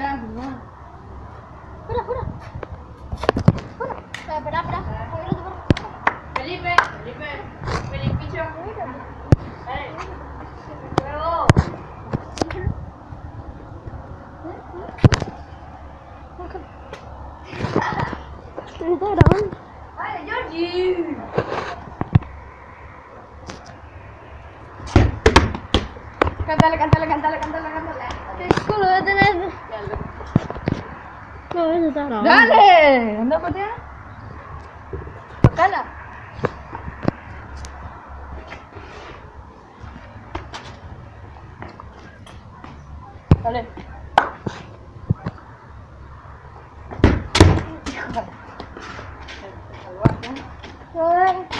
Ya, no. Fuera, fuera. Fuera. Espera, espera, espera. Voy a ir a tomar. Felipe, Felipe, Felipicho. Eh, luego. Me está grabando. Vale, Georgie. Cántale, cántale, cántale, cántale, cántale. ¿Cómo Dale, dale. Anda para allá. Tocala. Dale. Híjole.